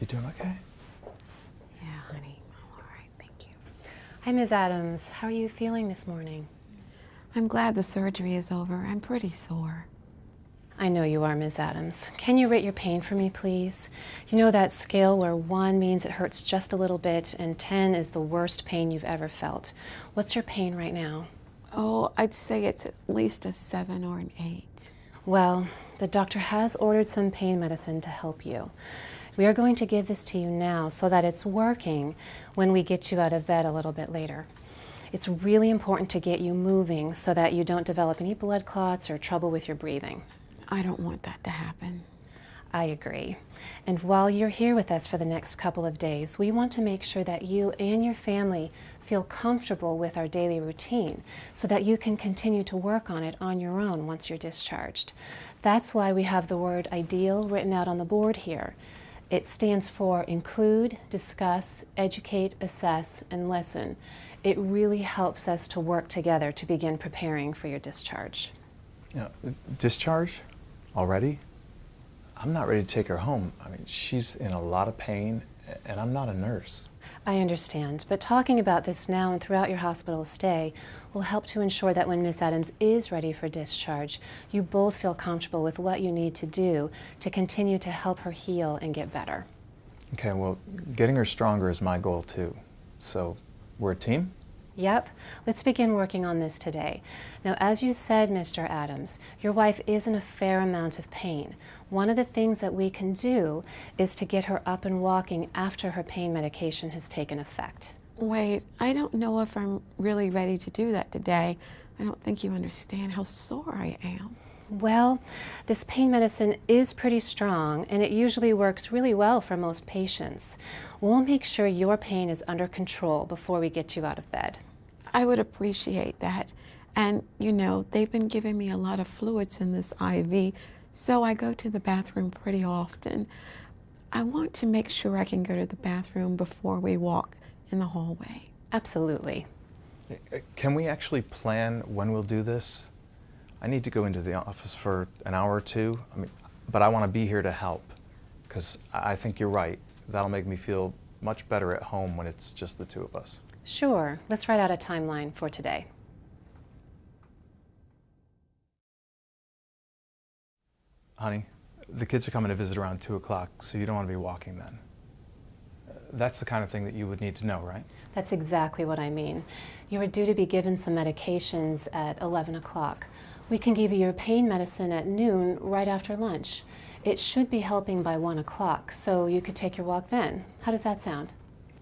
You doing okay? Yeah, honey. I'm all right, thank you. Hi, Ms. Adams. How are you feeling this morning? I'm glad the surgery is over. I'm pretty sore. I know you are, Ms. Adams. Can you rate your pain for me, please? You know that scale where 1 means it hurts just a little bit and 10 is the worst pain you've ever felt. What's your pain right now? Oh, I'd say it's at least a 7 or an 8. Well, the doctor has ordered some pain medicine to help you. We are going to give this to you now so that it's working when we get you out of bed a little bit later. It's really important to get you moving so that you don't develop any blood clots or trouble with your breathing. I don't want that to happen. I agree. And while you're here with us for the next couple of days, we want to make sure that you and your family feel comfortable with our daily routine so that you can continue to work on it on your own once you're discharged. That's why we have the word ideal written out on the board here. It stands for include, discuss, educate, assess, and listen. It really helps us to work together to begin preparing for your discharge. Yeah, discharge? Already? I'm not ready to take her home. I mean, she's in a lot of pain, and I'm not a nurse. I understand, but talking about this now and throughout your hospital stay will help to ensure that when Miss Adams is ready for discharge, you both feel comfortable with what you need to do to continue to help her heal and get better. Okay, well, getting her stronger is my goal too. So, we're a team? Yep, let's begin working on this today. Now, as you said, Mr. Adams, your wife is in a fair amount of pain. One of the things that we can do is to get her up and walking after her pain medication has taken effect. Wait, I don't know if I'm really ready to do that today. I don't think you understand how sore I am. Well, this pain medicine is pretty strong and it usually works really well for most patients. We'll make sure your pain is under control before we get you out of bed. I would appreciate that. And, you know, they've been giving me a lot of fluids in this IV, so I go to the bathroom pretty often. I want to make sure I can go to the bathroom before we walk in the hallway. Absolutely. Uh, can we actually plan when we'll do this? I need to go into the office for an hour or two, I mean, but I want to be here to help because I think you're right. That'll make me feel much better at home when it's just the two of us. Sure. Let's write out a timeline for today. Honey, the kids are coming to visit around 2 o'clock, so you don't want to be walking then. That's the kind of thing that you would need to know, right? That's exactly what I mean. You are due to be given some medications at 11 o'clock. We can give you your pain medicine at noon right after lunch. It should be helping by 1 o'clock, so you could take your walk then. How does that sound?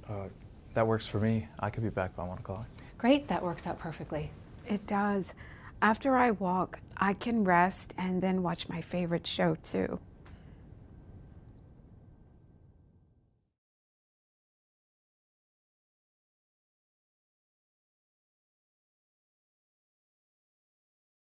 Uh, that works for me. I could be back by 1 o'clock. Great, that works out perfectly. It does. After I walk, I can rest and then watch my favorite show too.